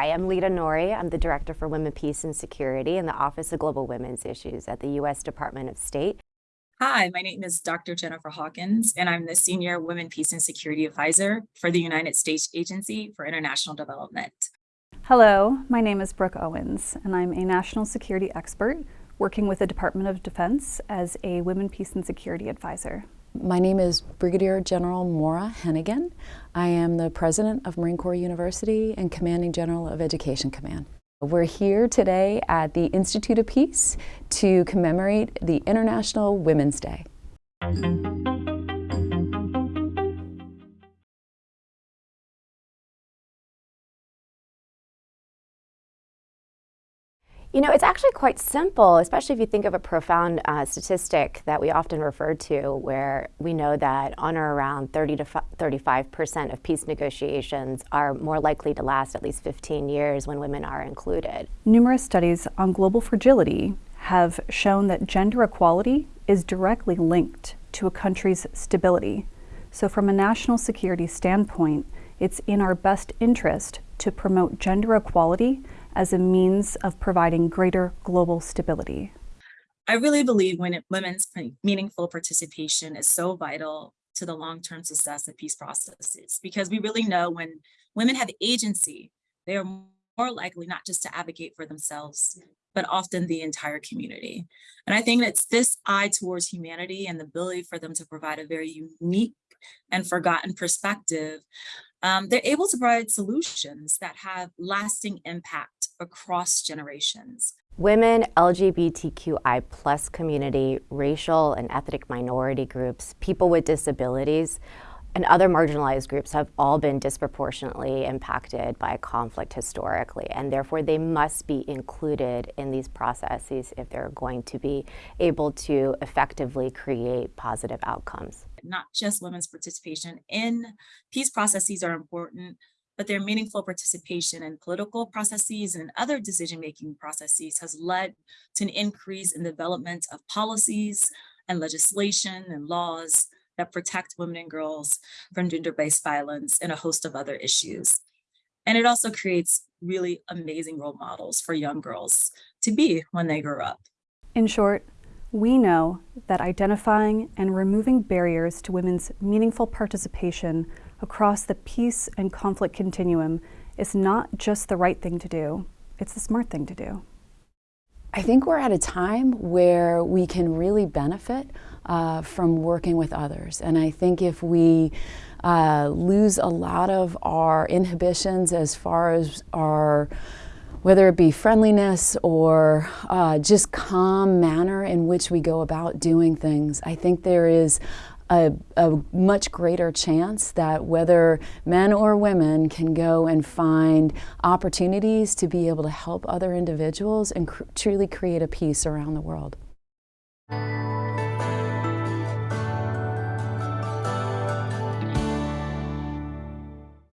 Hi, I'm Lita Nori. I'm the Director for Women, Peace and Security in the Office of Global Women's Issues at the U.S. Department of State. Hi, my name is Dr. Jennifer Hawkins, and I'm the Senior Women, Peace and Security Advisor for the United States Agency for International Development. Hello, my name is Brooke Owens, and I'm a national security expert working with the Department of Defense as a Women, Peace and Security Advisor. My name is Brigadier General Maura Hennigan. I am the President of Marine Corps University and Commanding General of Education Command. We're here today at the Institute of Peace to commemorate the International Women's Day. You know, it's actually quite simple, especially if you think of a profound uh, statistic that we often refer to, where we know that on or around 30 to 35 percent of peace negotiations are more likely to last at least 15 years when women are included. Numerous studies on global fragility have shown that gender equality is directly linked to a country's stability. So from a national security standpoint, it's in our best interest to promote gender equality as a means of providing greater global stability? I really believe when it, women's meaningful participation is so vital to the long-term success of peace processes because we really know when women have agency, they are more likely not just to advocate for themselves, but often the entire community. And I think it's this eye towards humanity and the ability for them to provide a very unique and forgotten perspective um, they're able to provide solutions that have lasting impact across generations. Women, LGBTQI plus community, racial and ethnic minority groups, people with disabilities, and other marginalized groups have all been disproportionately impacted by conflict historically, and therefore they must be included in these processes if they're going to be able to effectively create positive outcomes. Not just women's participation in peace processes are important, but their meaningful participation in political processes and other decision-making processes has led to an increase in development of policies and legislation and laws that protect women and girls from gender-based violence and a host of other issues. And it also creates really amazing role models for young girls to be when they grow up. In short, we know that identifying and removing barriers to women's meaningful participation across the peace and conflict continuum is not just the right thing to do, it's the smart thing to do. I think we're at a time where we can really benefit uh, from working with others. And I think if we uh, lose a lot of our inhibitions as far as our whether it be friendliness or uh, just calm manner in which we go about doing things, I think there is a, a, much greater chance that whether men or women can go and find opportunities to be able to help other individuals and cr truly create a peace around the world.